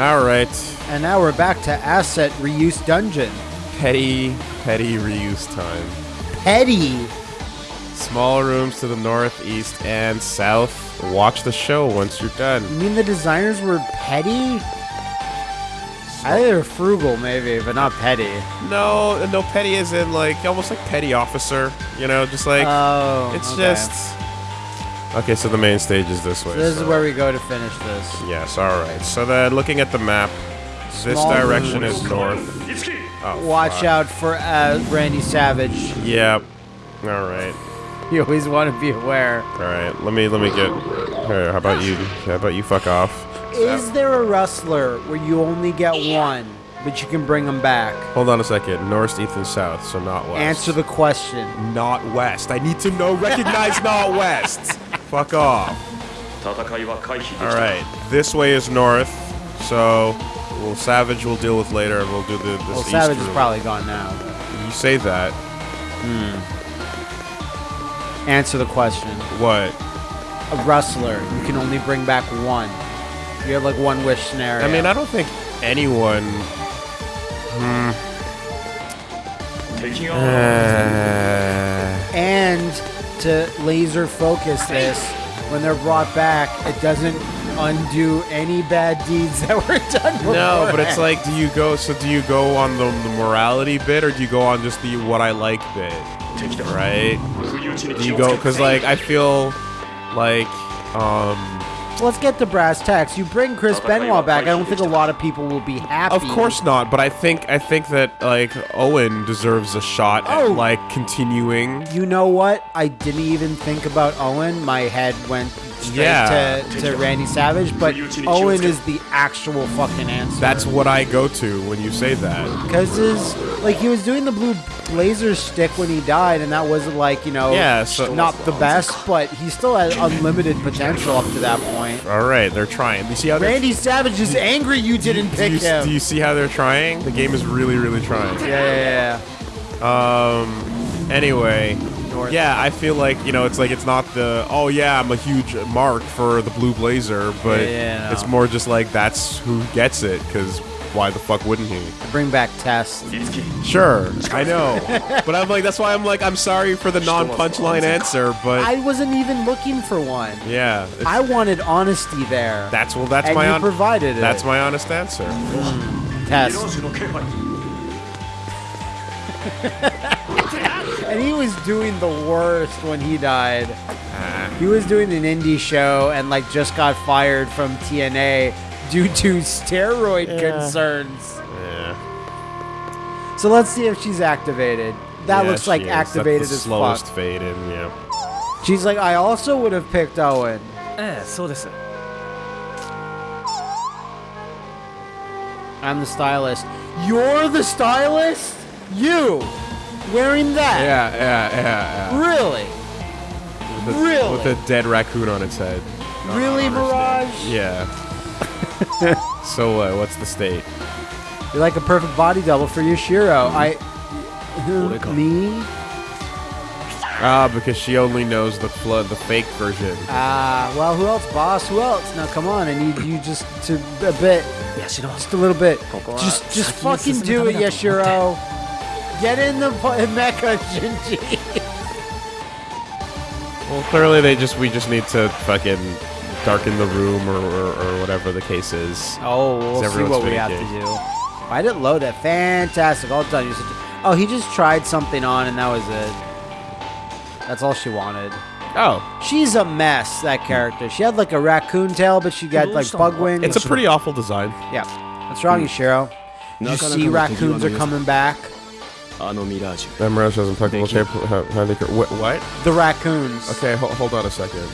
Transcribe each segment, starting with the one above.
All right. And now we're back to Asset Reuse Dungeon. Petty, petty reuse time. Petty. Small rooms to the north, east, and south. Watch the show once you're done. You mean the designers were petty? I think they're frugal, maybe, but not petty. No, no petty is in like almost like petty officer. You know, just like Oh, it's okay. just. Okay, so the main stage is this way. So this so- is where we go to finish this. Yes, all right. So then, looking at the map, this Small direction rooms. is north. Oh, Watch fuck. out for uh, Randy Savage. Yep. All right. You always want to be aware. All right. Let me let me get. How about you? How about you? Fuck off. Is there a wrestler where you only get one, but you can bring them back? Hold on a second. North, east, and south, so not west. Answer the question. Not west. I need to know. Recognize not west. Fuck off. All right. This way is north. So well, Savage we'll deal with later, and we'll do the this Well, east Savage is probably gone now. You say that. Answer the question. What? A wrestler, you can only bring back one. You have like one wish scenario. I mean, I don't think anyone. 敵が Uh, and to laser focus this, when they're brought back, it doesn't undo any bad deeds that were done. Before. No, but it's like, do you go? So do you go on the, the morality bit, or do you go on just the what I like bit? Right? Do you go? Because like I feel like um Let's get to brass tacks. You bring Chris Benoit back. I don't think a lot of people will be happy. Of course not, but I think I think that like Owen deserves a shot Oh. at like continuing. You know what? I didn't even think about Owen. My head went straight Yeah. to, to Randy Savage, but Owen is the actual fucking answer. That's what I go to when you say that. because his like he was doing the blue blazer stick when he died, and that wasn't like you know Yeah, so- not the best, but he still had unlimited potential up to that point. All right, they're trying. You see how Randy Savage is angry you didn't do pick you, him. do you see how they're trying? The game is really, really trying. yeah, yeah, yeah. Um. Anyway, North. yeah, I feel like you know, it's like it's not the oh yeah, I'm a huge mark for the blue blazer, but Yeah, yeah, no. it's more just like that's who gets it because why the fuck wouldn't he? Bring back Tess. Sure, I know, but I'm like, that's why I'm like, I'm sorry for the non-punchline answer, but I wasn't even looking for one. yeah, I wanted honesty there. that's well, that's and my you provided it. That's my honest answer. Mm. Tess. And he was doing the worst when he died. Ah. He was doing an indie show and like just got fired from TNA due to steroid yeah. concerns. Yeah. So let's see if she's activated. That yeah, looks like activated That's the as slowest fuck. fade in, yeah. She's like, I also would have picked Owen. Eh, so this. I'm the stylist. You're the stylist? You! Wearing that? Yeah, yeah, yeah, yeah. Really? With a, really? With a dead raccoon on its head. Really, Mirage? Yeah. so uh, what's the state? You're like a perfect body double for Yashiro. I. Me? Ah, because she only knows the flood, the fake version. Ah, well, who else, boss? Who else? Now, come on, I need you just to a bit, Yes, you know just a little bit. Just, just fucking do it, Yashiro. Get in the pu- mecha, Shinji. Well, clearly they just we just need to fucking darken the room or, or, or whatever the case is. Oh, we'll see what we have to do. I didn't load it. Fantastic. All done. Oh, he just tried something on and that was it. That's all she wanted. Oh. She's a mess, that character. She had like a raccoon tail, but she got like bug wings. It's a pretty awful design. Yeah. What's wrong, Ishiro? you see raccoons are coming back? That mirage has impeccable shape. What? The raccoons. Okay, hold on a second.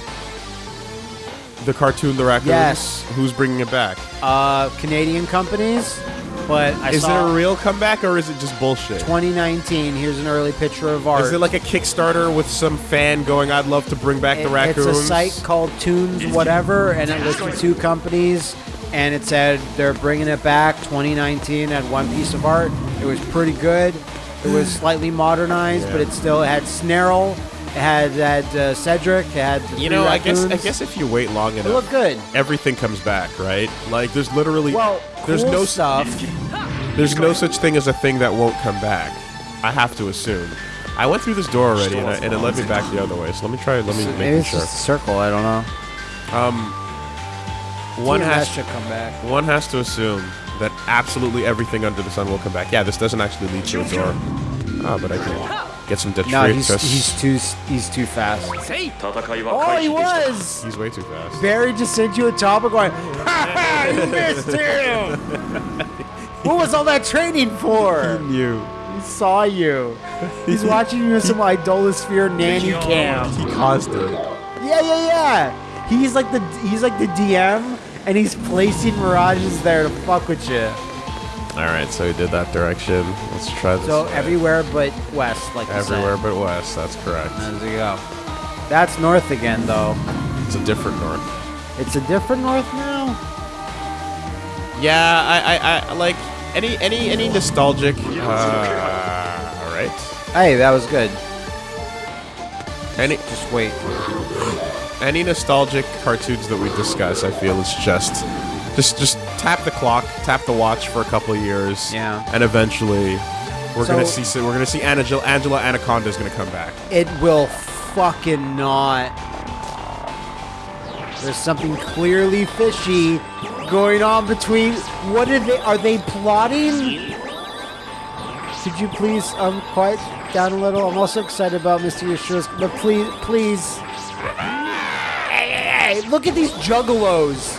The cartoon, the raccoons. Yes. Who's bringing it back? Uh, Canadian companies. but I Is it saw a real comeback or is it just bullshit? 2019. Here's an early picture of art. Is it like a Kickstarter with some fan going, "I'd love to bring back the It- raccoons"? It's a site called Tunes whatever, and it listed two companies, and it said they're bringing it back 2019 at one piece of art. It was pretty good. It was slightly modernized, but it still had Snarl, it had uh, Cedric, had You know, I guess I guess if you wait long it enough, looked good. everything comes back, right? Like there's literally Well, there's cool no stuff. there's no such thing as a thing that won't come back. I have to assume. I went through this door already, and, I, and it led me back the other way. So let me try. Let me Maybe make it's sure. just a circle. I don't know. Um, One has to come back. one has to assume that absolutely everything under the sun will come back. Yeah, this doesn't actually lead to a door. Ah, but I can Get some detritus. No, he's, he's too he's too fast. Oh, he was. He's way too fast. Barry just sent you a topic going, ha ha, you missed him. what was all that training for? He knew. He saw you. He's watching you in some Idolasphere nanny cam. He caused it. Yeah, yeah, yeah. He's like the he's like the DM, and he's placing mirages there to fuck with you. All right, so he did that direction. Let's try this. So way. everywhere but west, like everywhere but west. That's correct. There you go. That's north again, though. It's a different north. It's a different north now. Yeah, I, I, I like any, any, any nostalgic. Uh, all right. Hey, that was good. Any, Just wait. any nostalgic cartoons that we discuss, I feel is just, just, just tap the clock, tap the watch for a couple of years. Yeah. And eventually, we're So- gonna see, we're gonna see Angela, Angela Anaconda is gonna come back. It will fucking not. There's something clearly fishy going on between. What are they? Are they plotting? Could you please um quiet down a little? I'm also excited about Mr. Yashiro's, but please, please. Hey, hey, hey, look at these juggalos.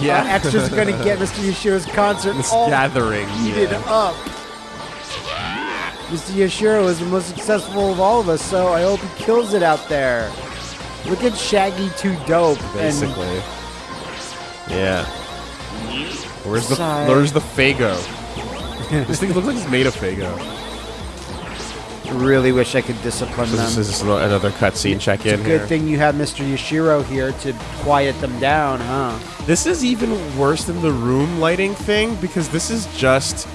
Yeah. Uh, extras are gonna get Mr. Yashiro's concert This all gathering. heated yeah. up. Mr. Yashiro is the most successful of all of us, so I hope he kills it out there. Look at Shaggy Too Dope. Basically. Yeah. Where's the Sigh. Where's the Faygo? this thing looks like it's made of Faygo. And really wish I could discipline So them. this is another cutscene check in it's a good here. thing you have Mr. Yashiro here to quiet them down, huh? This is even worse than the room lighting thing because this is just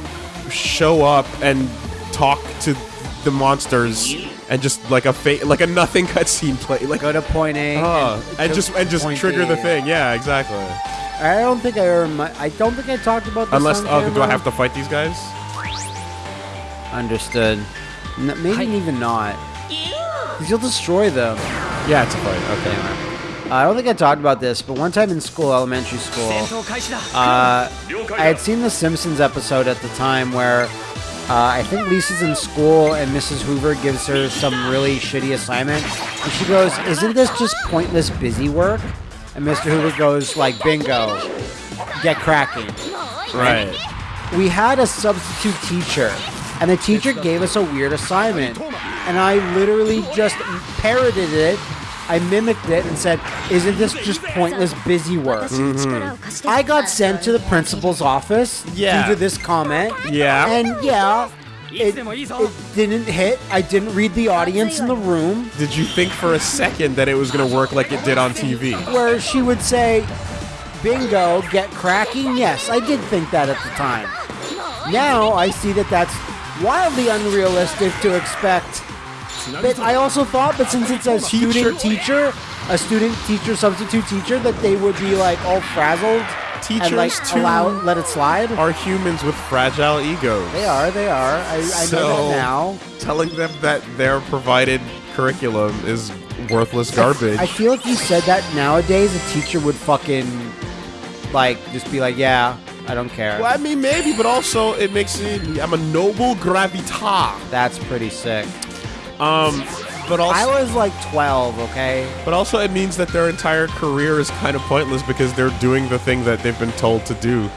show up and talk to the monsters and just like a fa- like a nothing cutscene play like Go to point A. uh, and go just and just trigger A, the thing. Yeah, exactly. I don't think I ever. I don't think I talked about this Unless oh, do I have to fight these guys? Understood. Maybe I... even not. Because you'll destroy them. Yeah, it's a fight. Okay. Anyway. Uh, I don't think I talked about this, but one time in school, elementary school, uh, I had seen the Simpsons episode at the time where uh, I think Lisa's in school and Mrs. Hoover gives her some really shitty assignment. And she goes, Isn't this just pointless busy work? And Mr. Hoover goes, like, bingo, get cracking. Right. And we had a substitute teacher and the teacher gave us a weird assignment. And I literally just parroted it. I mimicked it and said, Isn't this just pointless busy work? Mm -hmm. I got sent to the principal's office yeah. due to this comment. Yeah. And yeah, it, it, didn't hit. I didn't read the audience in the room. Did you think for a second that it was going to work like it did on TV? Where she would say, bingo, get cracking? Yes, I did think that at the time. Now I see that that's wildly unrealistic to expect. But I also thought that since it's a student teacher, a student teacher substitute teacher, that they would be like all frazzled and like Teachers, too, allow let it slide. Are humans with fragile egos? They are, they are. I, I know that now. Telling them that their provided curriculum is worthless garbage. I feel if you said that nowadays, a teacher would fucking like just be like, "Yeah, I don't care." well, I mean, maybe, but also it makes me. I'm a noble gravitas. That's pretty sick. Um, But also, I was like 12, okay? but also, it means that their entire career is kind of pointless because they're doing the thing that they've been told to do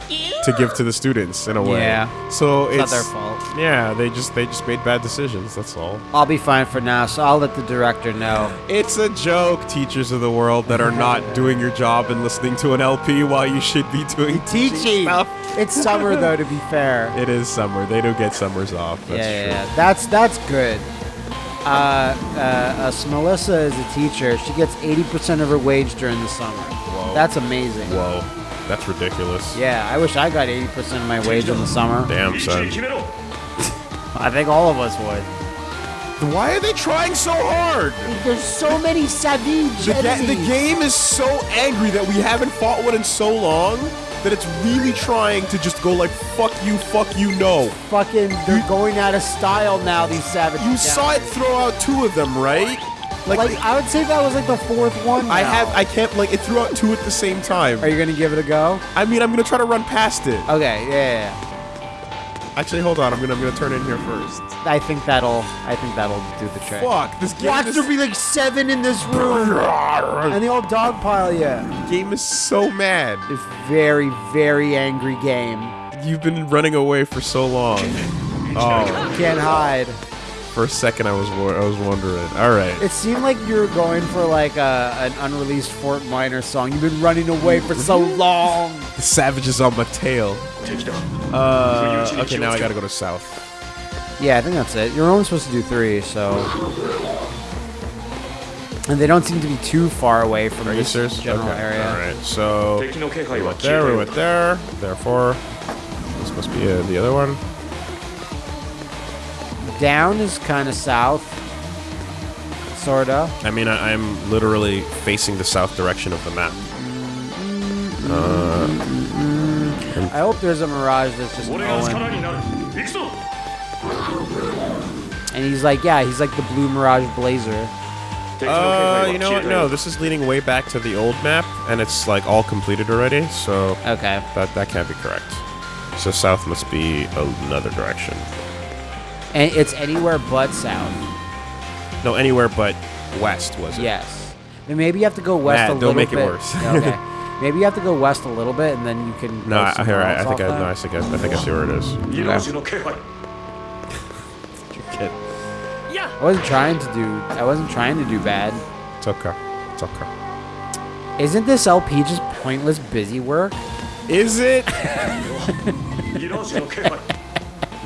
to give to the students in a way. Yeah. So It's it's not their fault. Yeah, they just they just made bad decisions. That's all. I'll be fine for now, so I'll let the director know. It's a joke, teachers of the world that are not doing your job and listening to an LP while you should be doing Teaching! stuff. It's summer, though, to be fair. It is summer. They do get summers off. That's yeah, true. yeah, yeah. That's, that's good. Uh, uh, uh, Melissa is a teacher. She gets 80% of her wage during the summer. Whoa. That's amazing. Whoa. That's ridiculous. Yeah, I wish I got 80% of my wage in the summer. Damn, son. I think all of us would. Why are they trying so hard? There's so many savage the, ga- the game is so angry that we haven't fought one in so long that it's really trying to just go like, fuck you, fuck you, no. Fucking, they're going out of style now, these savage You saw it throw out two of them, right? Like, Like, I would say that was like the fourth one. I now. have, I can't, like, it threw out two at the same time. Are you gonna give it a go? I mean, I'm gonna try to run past it. Okay, yeah, yeah, yeah. Actually, hold on. I'm gonna, I'm gonna turn in here first. I think that'll, I think that'll do the trick. Fuck, this game Watch is, there be like seven in this room, and they all dogpile you. game is so mad. It's very, very angry game. You've been running away for so long. Oh, Can't hide. For a second, I was I was wondering. All right. It seemed like you were going for like a, an unreleased Fort Minor song. You've been running away for so long. the savage is on my tail. Uh, okay, now I gotta go to south. Yeah, I think that's it. You're only supposed to do three, so. And they don't seem to be too far away from the general okay. area. All right, so we went there, we went there. Therefore, this must be uh, the other one down is kind of south. Sorta. I mean, I, am literally facing the south direction of the map. Uh, I hope there's a mirage that's just going. And he's like, yeah, he's like the blue mirage blazer. Uh, you know what? No, this is leading way back to the old map, and it's like all completed already. So okay, that that can't be correct. So south must be another direction. And it's anywhere but south. No, anywhere but west was it? Yes. And maybe you have to go west nah, a little bit. Don't make it worse. okay. Maybe you have to go west a little bit, and then you can. No, I, all right. I think I, no, I think I, I think I see where it is. You know, you don't care. Your kid. Yeah. I wasn't trying to do. I wasn't trying to do bad. It's okay. It's okay. Isn't this LP just pointless busy work? Is it? You don't care.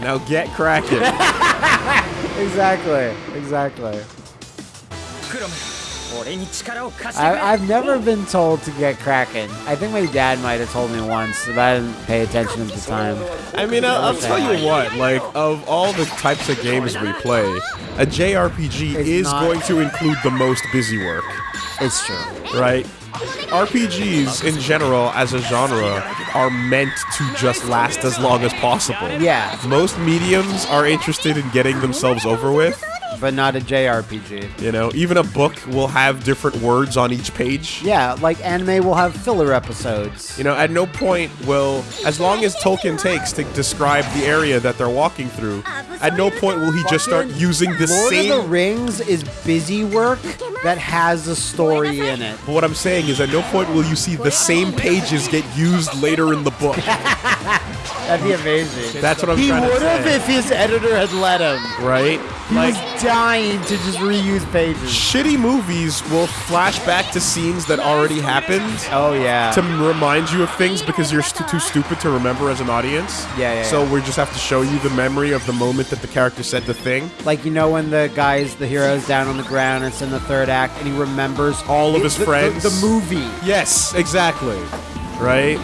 Now get cracking. exactly. Exactly. I, have never been told to get cracking. I think my dad might have told me once, but I didn't pay attention at the time. I mean, I'll, I'll tell you what, like, of all the types of games we play, a JRPG it's is going to include the most busy work. It's true. right? RPGs in general, as a genre, are meant to just last as long as possible. Yeah, Most mediums are interested in getting themselves over with. But not a JRPG. You know, even a book will have different words on each page. Yeah, like anime will have filler episodes. You know, at no point will, as long as Tolkien takes to describe the area that they're walking through, at no point will he just start using the Lord same. of the Rings is busy work that has a story in it. But what I'm saying is, at no point will you see the same pages get used later in the book. That'd be amazing. That's what I'm he trying to would have if his editor had let him. right? He Like, was dying to just reuse pages. shitty movies will flash back to scenes that already happened Oh yeah. to remind you of things because you're st- too stupid to remember as an audience. Yeah, yeah, So yeah. we just have to show you the memory of the moment that the character said the thing. like you know when the guy's the hero's down on the ground it's in the third act and he remembers All of his the- the- friends. the movie Yes, exactly. Right?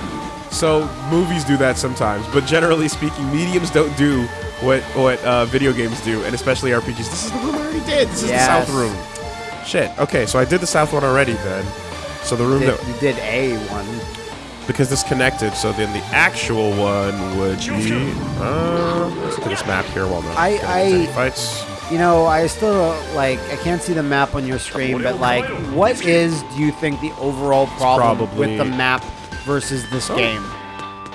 So movies do that sometimes, but generally speaking, mediums don't do what what uh, video games do, and especially RPGs. This is the room I already did. This is Yes. the south room. Shit. Okay, so I did the south one already then. So the room Did- that you did a one because this connected, so then the actual one would be. Uh, let's look at this map here while not I- getting into I- any fights. you know i still like i can't see the map on your screen but like what is do you think the overall problem probably- with the map versus this Oh. game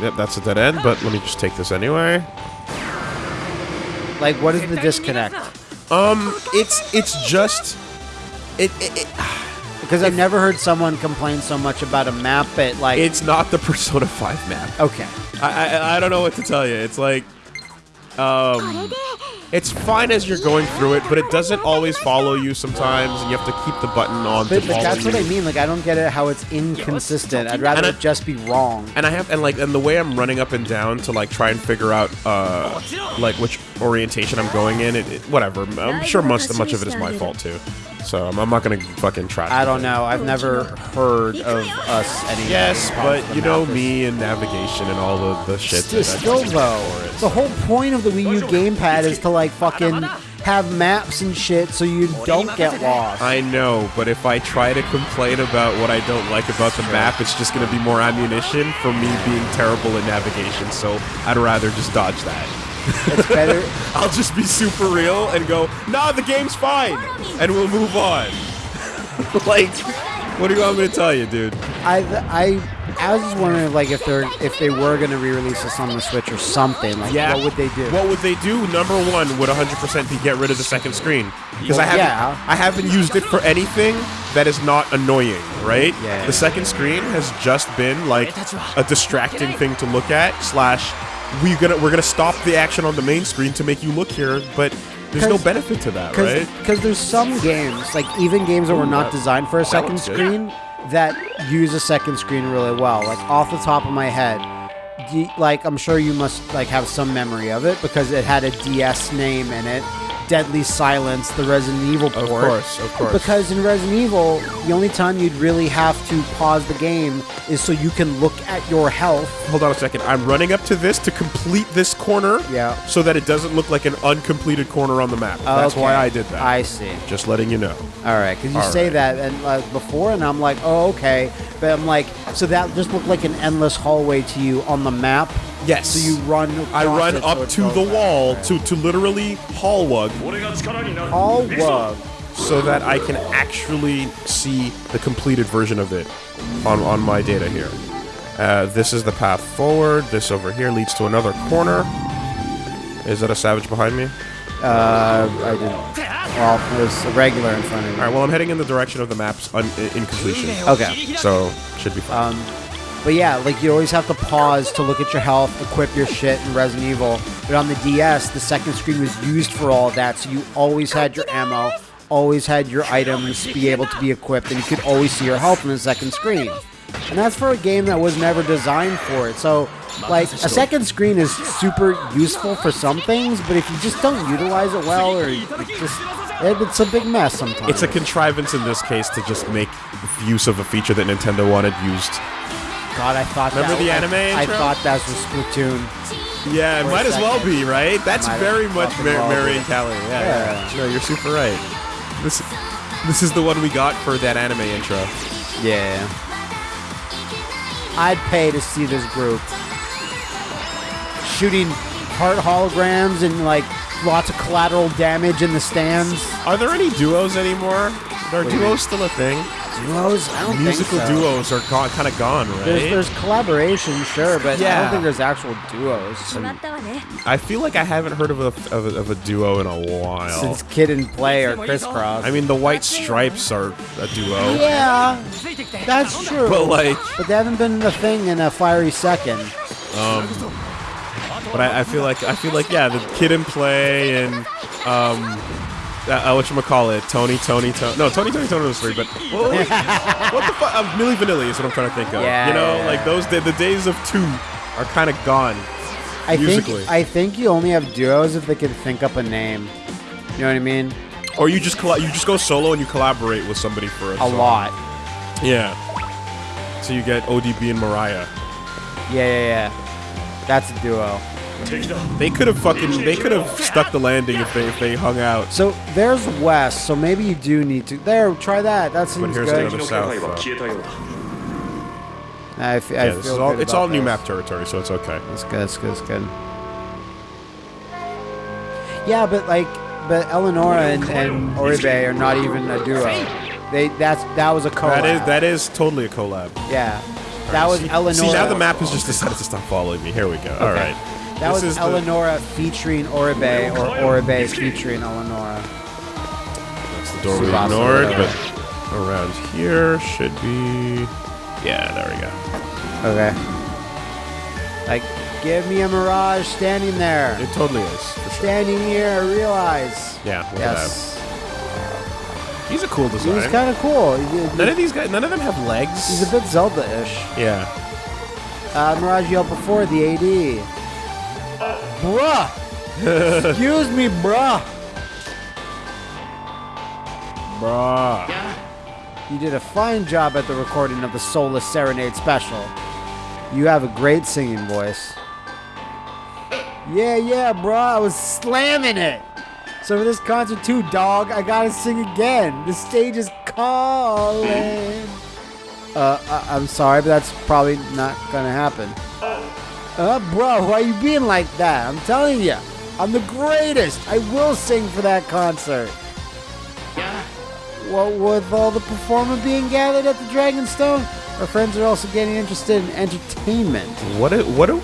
Yep, that's a dead end. But let me just take this anyway. like what is the disconnect Um, it's it's just it, it, it Because I've never heard someone complain so much about a map, but like, it's not the Persona 5 map. okay. I, I I don't know what to tell you. It's like um it's fine as you're going through it, but it doesn't always follow you sometimes, and you have to keep the button on But, to but that's what. I mean. Like, I don't get it how it's inconsistent. I'd rather I- it just be wrong. and I have and like and the way I'm running up and down to like try and figure out uh like which orientation I'm going in. It, it- whatever. I'm sure much much of it is my fault too. So I'm, I'm not gonna fucking try. I don't know. I've never heard of us any. Uh, yes, but you know me and navigation and all the the shit. Still, that I still do though, it. the whole point of the Wii U gamepad is to like fucking have maps and shit so you don't get lost. I know, but if I try to complain about what I don't like about the map, it's just going to be more ammunition for me being terrible at navigation. So I'd rather just dodge that. It's better. I'll just be super real and go, nah, the game's fine, and we'll move on. like, what do you want me to tell you, dude? I I I was just wondering like if they're if they were gonna re-release this on the Switch or something. Like, Yeah. what would they do? What would they do? Number one would 100% be get rid of the second screen because I haven't yeah. I haven't used it for anything that is not annoying, right? Yeah. The second screen has just been like a distracting thing to look at. Slash, we gonna we're gonna stop the action on the main screen to make you look here, but there's no benefit to that, right? Because there's some games, like even games that were not designed for a second screen, that use a second screen really well. Like off the top of my head, like I'm sure you must like have some memory of it because it had a DS name in it. Deadly Silence, the Resident Evil port. Of course, of course. Because in Resident Evil, the only time you'd really have to pause the game is so you can look at your health. Hold on a second. I'm running up to this to complete this corner, Yeah. so that it doesn't look like an uncompleted corner on the map. That's Okay. why I did that. I see. Just letting you know. All right, because you All say right. that and uh, before, and I'm like, oh, okay. But I'm like, so that just looked like an endless hallway to you on the map. Yes. So you run. I run up so to the wall right. to to literally haul, wug. So that I can actually see the completed version of it on on my data here. Uh, this is the path forward. This over here leads to another corner. Is that a savage behind me? Uh, I didn't. Well, there's a regular in front of me. All right. Well, I'm heading in the direction of the map's in completion. Okay. So should be fine. Um, but yeah, like you always have to pause to look at your health, equip your shit in Resident Evil. But on the DS, the second screen was used for all of that, so you always had your ammo, always had your items be able to be equipped, and you could always see your health on the second screen. And that's for a game that was never designed for it. So, like, a second screen is super useful for some things, but if you just don't utilize it well, or you just it's a big mess sometimes. it's a contrivance in this case to just make use of a feature that Nintendo wanted used. God, I thought. Remember that, the I- anime I, intro? thought that was Splatoon. Yeah, it might as well be, right? That's very much Mar- Marie and Callie. Yeah, yeah. Yeah. No, you're super right. This, this is the one we got for that anime intro. Yeah. I'd pay to see this group shooting heart holograms and like lots of collateral damage in the stands. Are there any duos anymore? Are duos still a thing? duos? Musical so. duos are kind of gone, right? There's, there's collaboration, sure, but yeah. I don't think there's actual duos. I feel like I haven't heard of a, of a, of a duo in a while. Since Kid and Play or Kris Kross. I mean, the White Stripes are a duo. Yeah, that's true. But like, but they haven't been the thing in a fiery second. Um, but I, I feel like I feel like yeah, the Kid and Play and um, uh, what you call it, Tony, Tony, Tony. No, Tony, Tony, Tony was three, but what, what the fuck? Um, Milli Vanilli is what I'm trying to think of. Yeah, you know, yeah, like those the, the days of two are kind of gone. I Musically. think I think you only have duos if they can think up a name. You know what I mean? Or you just you just go solo and you collaborate with somebody for a, A song. lot. Yeah. So you get ODB and Mariah. Yeah, yeah, yeah. That's a duo. They could have fucking. They could have stuck the landing if they if they hung out. So there's west. So maybe you do need to. There, try that. That seems good. but here's good. the south. Though. I, f- yeah, I this is all, It's all this. new map territory, so it's okay. That's good. That's good. That's good. Yeah, but like, but Eleonora and, and Oribe are not even a duo. They that's that was a collab. That is that is totally a collab. Yeah, that right, was see, Eleonora. See now the map has just decided to stop following me. Here we go. Okay. All right. That This was is the- featuring Oribe or Oribe featuring Eleonora. That's the door we ignored, but around here should be. Yeah, there we go. Okay. Like, give me a Mirage standing there. It totally is. Sure. Standing here, I realize. Yeah, look Yes. at that. He's a cool design. He's kind of cool. None of these guys, none of them have legs. He's a bit Zelda-ish. yeah. Uh, Mirage yelled before the AD. Bruh! Excuse me, bruh! Bruh. You did a fine job at the recording of the Soulless Serenade special. You have a great singing voice. Yeah, yeah, bruh, I was slamming it. So for this concert too, dog, I gotta sing again. The stage is calling. Uh, I- I'm sorry, but that's probably not gonna happen. Uh, bro, why you being like that? I'm telling you, I'm the greatest. I will sing for that concert. Well, with all the performer being gathered at the Dragonstone, our friends are also getting interested in entertainment. What? A, what? A,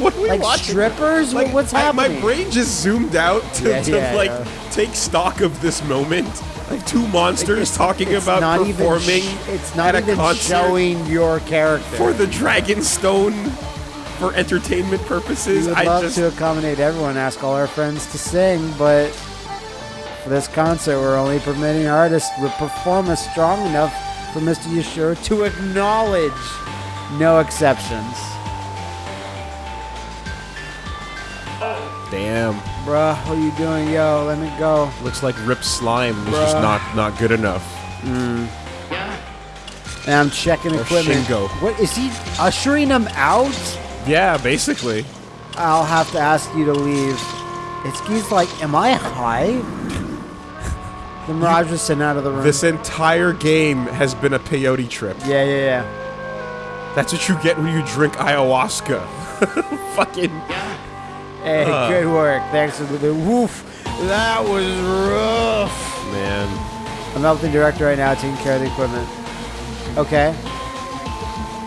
what are we Like watching? strippers? Like, What's I- happening? my brain just zoomed out to, Yeah, to yeah, like yeah. take stock of this moment. Like two monsters talking It's about not performing even it's not at a even concert showing your character. for the Dragonstone for entertainment purposes. we would I love just to accommodate everyone, ask all our friends to sing, but for this concert, we're only permitting artists with performance strong enough for Mr. Yashiro to acknowledge. No exceptions. damn. Bruh, what are you doing? Yo, let me go. Looks like Rip Slime was just not not good enough. Hmm. And I'm checking Or equipment. Shingo. What is he ushering him out? Yeah, basically. I'll have to ask you to leave. Itsuki's like, am I high? the Mirage was sent out of the room. This entire game has been a peyote trip. yeah, yeah, yeah. That's what you get when you drink ayahuasca. Fucking. Hey, Uh. good work. Thanks for the, woof. That was rough. Man. I'm helping the director right now, taking care of the equipment. Okay.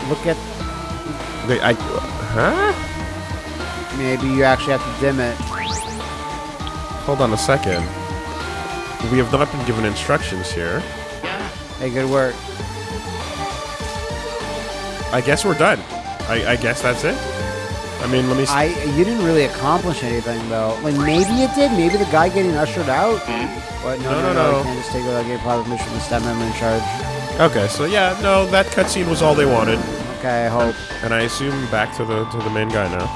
Look at. Wait, I. Huh? Maybe you actually have to dim it. Hold on a second. We have not been given instructions here. Hey, good work. I guess we're done. I, I guess that's it. I mean, let me. s I you didn't really accomplish anything though. Like maybe it did. Maybe the guy getting ushered out. But no, No, no, no, no. no. Can't just take without getting private permission from the staff member in charge. okay, so yeah, no, that cutscene was all they wanted, Okay, I hope. and I assume back to the to the main guy now,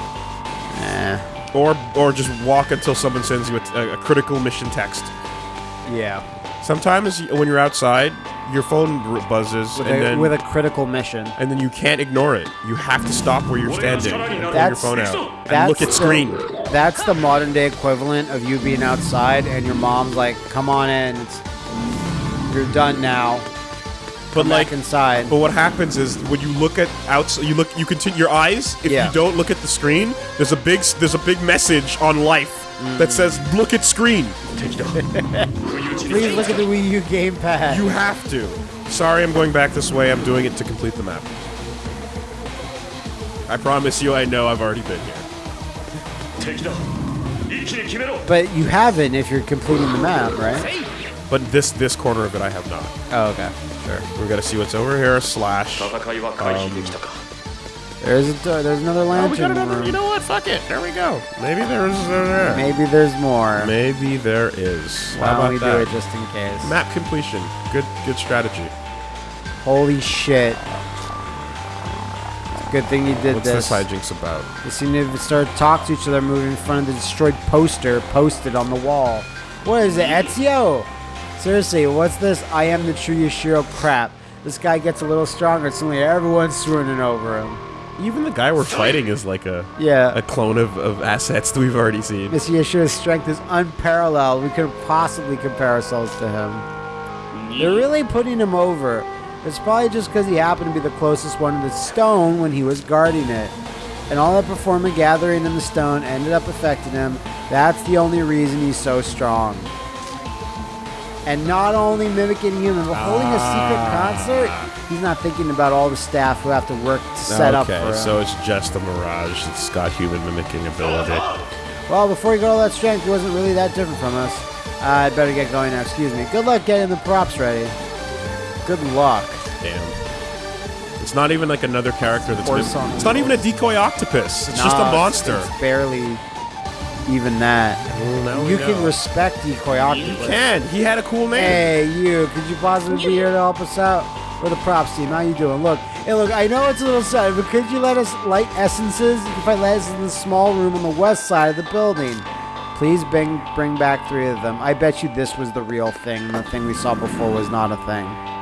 Eh. or or just walk until someone sends you a, a critical mission text. Yeah. Sometimes when you're outside, your phone buzzes, With, and a, then with a critical mission. and then you can't ignore it. You have to stop where you're standing and pull your phone out and look at the- screen. That's the modern day equivalent of you being outside and your mom's like, "Come on in, you're done now." But Come like, inside. but what happens is when you look at outside, you look, you continue your eyes. If Yeah. you don't look at the screen, there's a big, there's a big message on life that says "Look at screen." Please look at the Wii U gamepad. You have to. Sorry, I'm going back this way. I'm doing it to complete the map. I promise you, I know I've already been here. But you haven't if you're completing the map, right? But this this corner of it, I have not. Oh, okay. Sure. We're gonna see what's over here. Slash. Um, there's a door, there's another Oh, we got lantern another. room. You know what? Fuck it. There we go. Maybe there's. Uh, Maybe there's more. Maybe there is. Why How don't about we that? do it just in case? Map completion. Good. Good strategy. Holy shit. Good thing you did What's this. this hijinks about? They seem to start to talk to each other, moving in front of the destroyed poster posted on the wall. What is it, Ezio? Seriously, what's this? I am the true Yashiro crap. This guy gets a little stronger, suddenly everyone's swooning over him. Even the guy we're fighting is like a Yeah. a clone of, of assets that we've already seen. Mr. Yashiro's strength is unparalleled. We couldn't possibly compare ourselves to him. They're really putting him over. It's probably just because he happened to be the closest one to the stone when he was guarding it. And all that performance gathering in the stone ended up affecting him. That's the only reason he's so strong. And not only mimicking human, but holding a secret ah. concert, he's not thinking about all the staff who have to work to set up for okay, him. so it's just a mirage. It's got human mimicking ability. Well, before he got all that strength, he wasn't really that different from us. I better get going now. Excuse me. Good luck getting the props ready. Good luck. Damn. It's not even like another character that's Or been. It's not even a decoy octopus. It's just a Nah, monster. It's barely even that. Well, You can respect decoy You Can he had a cool name? Hey, you. Could you possibly be here to help us out? We're the props team. How you doing? Look, hey, look. I know it's a little sad, but could you let us light essences? You can find essences in the small room on the west side of the building. Please bring bring back three of them. I bet you this was the real thing. The thing we saw before was not a thing.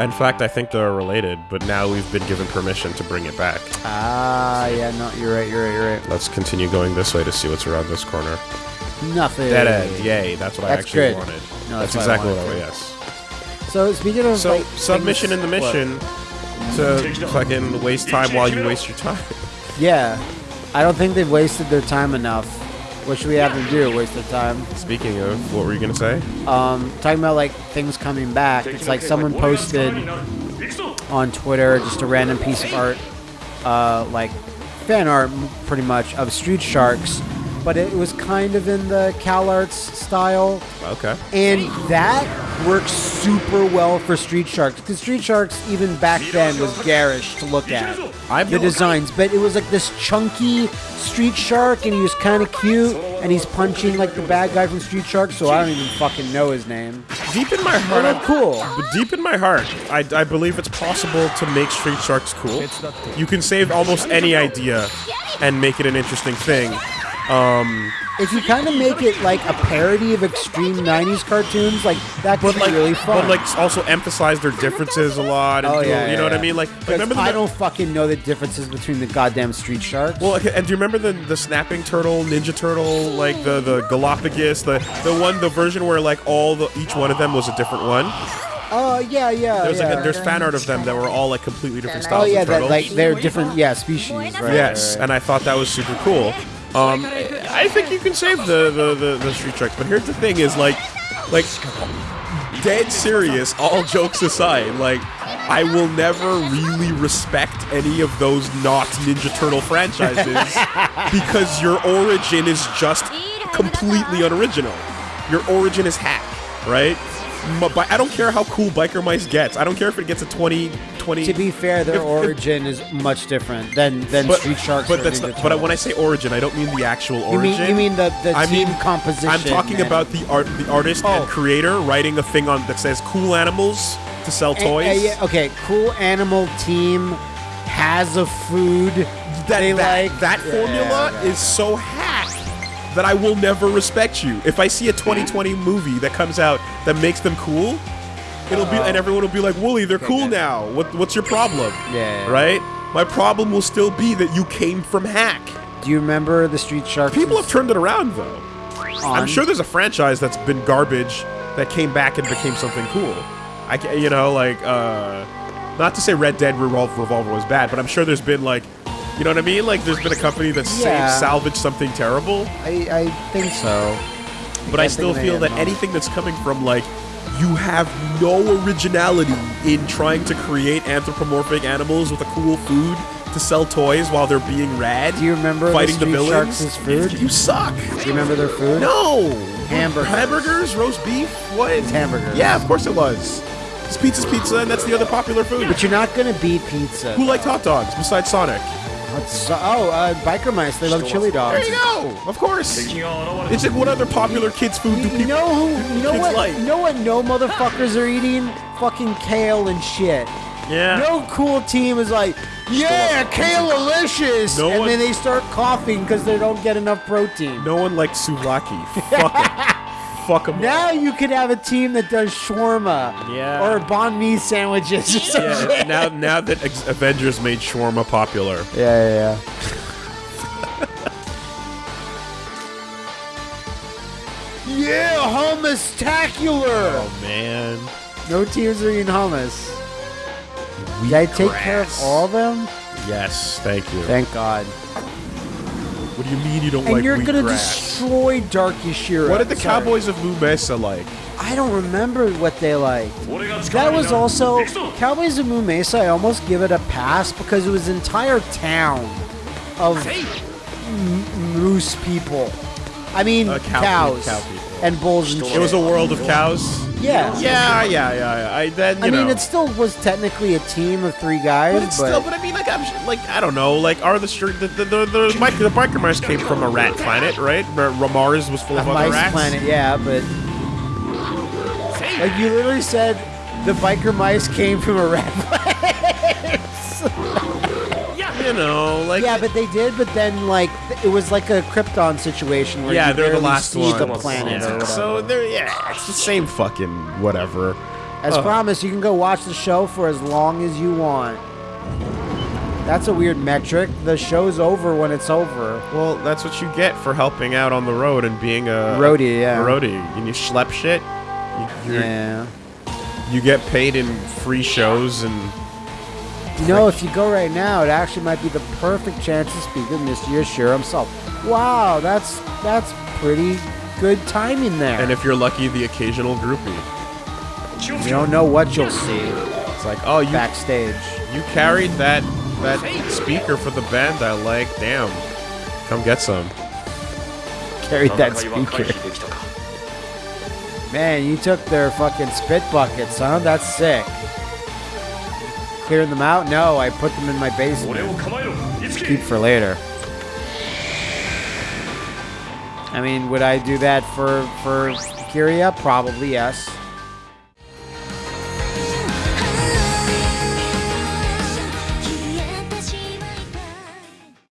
In fact, I think they're related, but now we've been given permission to bring it back. Ah, yeah. No, you're right. You're right. You're right. Let's continue going this way to see what's around this corner. Nothing. Dead end. Yay, that's what I actually good. wanted. No, that's, that's what I exactly what I wanted. Yes. So speaking of So like, submission in the what? mission to fucking waste time while you waste your time. Yeah, I don't think they've wasted their time enough. What should we have them do? Waste their time? Speaking of, what were you gonna say? Um, talking about like things coming back. It's like someone posted on Twitter just a random piece of art, uh, like fan art, pretty much of Street Sharks, but it was kind of in the Cal Arts style. Okay. And that works super well for Street Sharks because Street Sharks even back then was garish to look at. I've the designs, but it was like this chunky Street Shark, and he was kind of cute, and he's punching like the bad guy from Street Shark. So I don't even fucking know his name. deep in my heart. they're cool. Deep in my heart, I, I believe it's possible to make Street Sharks cool. You can save almost any idea and make it an interesting thing. Um, if you kind of make it like a parody of extreme '90s cartoons, like that could But like, be really fun. but like also emphasize their differences a lot. And Oh, yeah, you yeah, know what I mean? Like, remember the I don't fucking know the differences between the goddamn Street Sharks. Well, okay, and do you remember the the snapping turtle, Ninja Turtle, like the the Galapagos, the the one, the version where like all the each one of them was a different one. Oh yeah, yeah. There's yeah. like a, there's fan art of them that were all like completely different oh, styles. Oh yeah, of that like they're different. Yeah, species. Right. yes, and I thought that was super cool. Um, I think you can save the the, the the Street Sharks, but here's the thing: is like like dead serious. All jokes aside, like. I will never really respect any of those not Ninja Turtle franchises because your origin is just completely unoriginal. Your origin is hack, right? I don't care how cool Biker Mice gets. I don't care if it gets a 20, 20 To be fair, their If- if- origin is much different than than but, Street Sharks. But that's not, but when I say origin, I don't mean the actual you origin. mean you mean the the I team mean- composition? I'm talking about the art, the artist Oh. and creator writing a thing on that says "cool animals" to sell toys. yeah, okay, cool animal team has a food that they that, like. that Yeah, formula yeah. is so that I will never respect you. If I see a 2020 movie that comes out that makes them cool, it'll be and everyone will be like, "Wooly, they're cool now. What what's your problem?" Yeah. Right? My problem will still be that you came from hack. Do you remember the Street Sharks? People have turned it around though. I'm sure there's a franchise that's been garbage that came back and became something cool. I ca you know, like, uh, not to say Red Dead Revolver, Revolver was bad, but I'm sure there's been like, you know what I mean? Like, there's been a company that Yeah. saved, salvaged something terrible. I, I think so. But I can't still feel that at anything that's coming from like, you have no originality in trying to create anthropomorphic animals with a cool food to sell toys while they're being rad. Do you remember fighting the, Street villains? Sharks' food? You suck. Do you remember their food? No. Hamburgers. Hamburgers, roast beef. What? It's hamburgers. Yeah, of course it was. It's pizza's pizza, and that's the other popular food. But you're not gonna beat pizza. Who liked hot dogs besides Sonic? What's- oh, uh, biker mice. They love chili dogs. There you go. Of course. It's like what other popular kids' food do You, people? you know who? You know kids what? like? You know what? No motherfuckers are eating fucking kale and shit. Yeah. No cool team is like, yeah, kale delicious, No and one- then they start coughing because they don't get enough protein. No one likes souvlaki. Fuck 'em. Fuck them. Now you could have a team that does shawarma, Yeah. or banh mi sandwiches or Yeah, now, now that Avengers made shawarma popular, Yeah, yeah, yeah. yeah, hummus-tacular! oh man, No teams are eating hummus. Did I take care of all of them? yes, thank you. Thank God. What do you mean you don't And like you're gonna wheatgrass? destroy Dark Yashiro. What did the Sorry. Cowboys of Moo Mesa like? I don't remember what they liked. That was also Cowboys of Moon Mesa. I almost give it a pass because it was an entire town of m- moose people. I mean Uh, cow- cows cow and bulls and. It was a world of cows. Yeah. Yeah, yeah, yeah. yeah. I then you I mean, know. it still was technically a team of three guys, But but, still, but I mean, like, I'm like, I don't know, like, are the str- the the the, the, the biker mice came from a rat planet, right? Where Mars was full a of other mice rats. planet, yeah, but like you literally said, the biker mice came from a rat planet. You know, like, yeah, but they did. But then, like, it was like a Krypton situation where yeah, you they're the last see one. the planet Yeah. So they're yeah, it's the same fucking whatever. As Uh. promised, you can go watch the show for as long as you want. That's a weird metric. The show's over when it's over. Well, that's what you get for helping out on the road and being a Roadie, yeah. roadie. And you schlep shit. You, Yeah. you get paid in free shows and you know, if you go right now, it actually might be the perfect chance to speak with Mr. Yashiro himself. Wow, that's that's pretty good timing there. And if you're lucky, the occasional groupie. You don't know what you'll see. It's like oh, you backstage. You carried that that speaker for the band I like. Damn, come get some. Carried that speaker. Man, you took their fucking spit buckets, huh? That's sick. Clearing them out? No, I put them in my basement. Keep for later. I mean, would I do that for, for Kyria? Probably, yes.